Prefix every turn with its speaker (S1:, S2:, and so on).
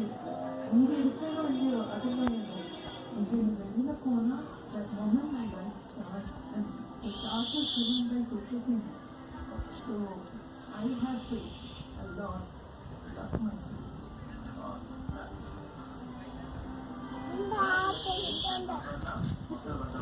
S1: 인생이 새로운 새로 아들만의 인생을 생각하거나 저는 말만 also given by discipline. So I have faith a lot, lot
S2: myself.
S3: 엄마, 아빠,
S4: 이거 봐.